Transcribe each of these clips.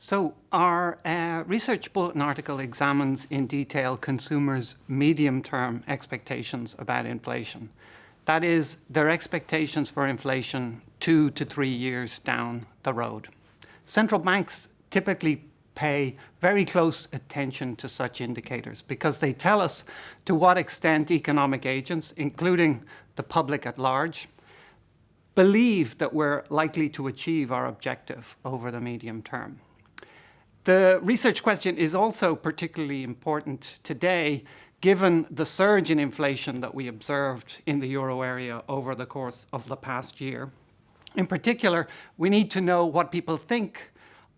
So our uh, research bulletin article examines in detail consumers' medium-term expectations about inflation. That is, their expectations for inflation two to three years down the road. Central banks typically pay very close attention to such indicators because they tell us to what extent economic agents, including the public at large, believe that we're likely to achieve our objective over the medium term. The research question is also particularly important today given the surge in inflation that we observed in the euro area over the course of the past year. In particular, we need to know what people think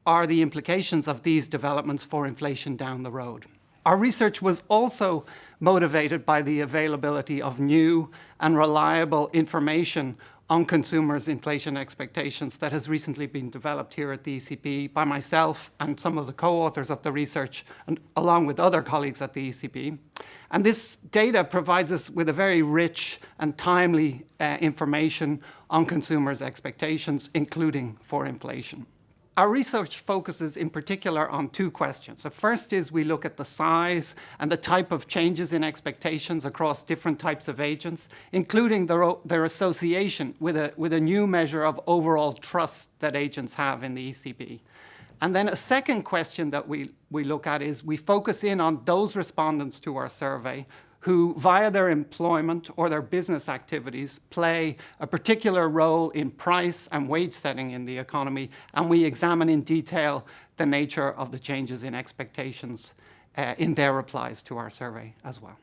are the implications of these developments for inflation down the road. Our research was also motivated by the availability of new and reliable information on consumers' inflation expectations that has recently been developed here at the ECB by myself and some of the co-authors of the research, and along with other colleagues at the ECB. And this data provides us with a very rich and timely uh, information on consumers' expectations, including for inflation. Our research focuses in particular on two questions. The first is we look at the size and the type of changes in expectations across different types of agents, including their, their association with a, with a new measure of overall trust that agents have in the ECB. And then a second question that we, we look at is we focus in on those respondents to our survey who, via their employment or their business activities, play a particular role in price and wage setting in the economy, and we examine in detail the nature of the changes in expectations uh, in their replies to our survey as well.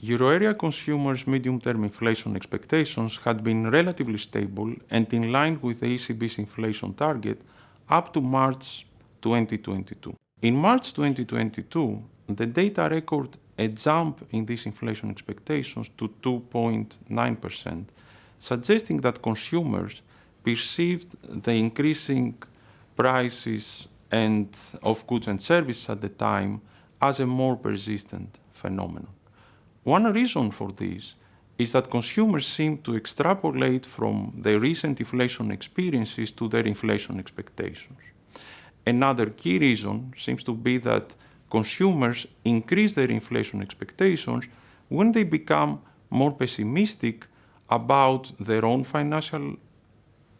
Euro area consumers' medium-term inflation expectations had been relatively stable and in line with the ECB's inflation target up to March 2022. In March 2022, the data record a jump in these inflation expectations to 2.9%, suggesting that consumers perceived the increasing prices and of goods and services at the time as a more persistent phenomenon. One reason for this is that consumers seem to extrapolate from their recent inflation experiences to their inflation expectations. Another key reason seems to be that consumers increase their inflation expectations when they become more pessimistic about their own financial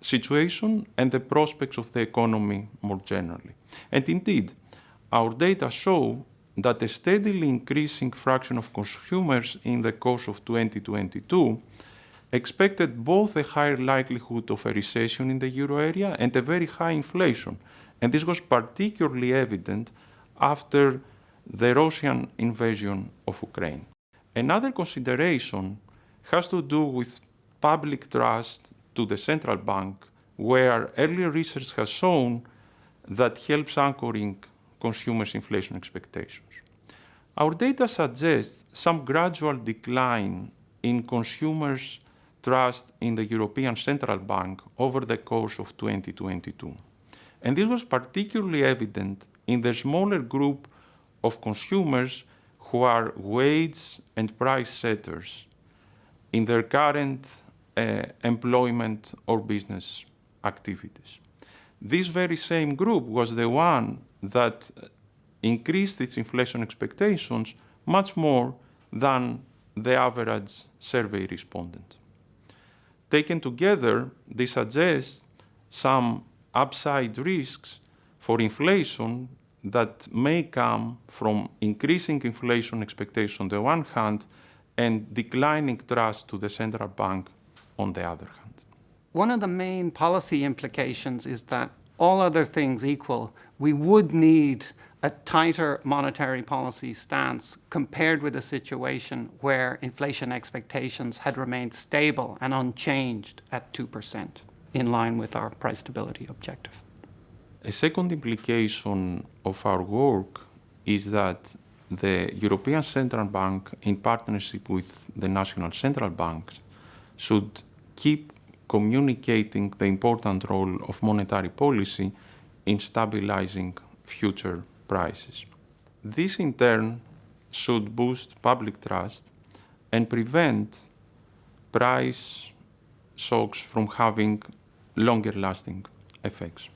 situation and the prospects of the economy more generally. And indeed, our data show that a steadily increasing fraction of consumers in the course of 2022 expected both a higher likelihood of a recession in the euro area and a very high inflation. And this was particularly evident after the Russian invasion of Ukraine. Another consideration has to do with public trust to the central bank, where earlier research has shown that helps anchoring consumers' inflation expectations. Our data suggests some gradual decline in consumers' trust in the European Central Bank over the course of 2022. And this was particularly evident in the smaller group of consumers who are wage and price setters in their current uh, employment or business activities. This very same group was the one that increased its inflation expectations much more than the average survey respondent. Taken together, this suggests some upside risks for inflation that may come from increasing inflation expectation on the one hand and declining trust to the central bank on the other hand. One of the main policy implications is that all other things equal, we would need a tighter monetary policy stance compared with a situation where inflation expectations had remained stable and unchanged at 2% in line with our price stability objective. A second implication of our work is that the European Central Bank, in partnership with the national central banks, should keep communicating the important role of monetary policy in stabilizing future prices. This in turn should boost public trust and prevent price shocks from having longer lasting effects.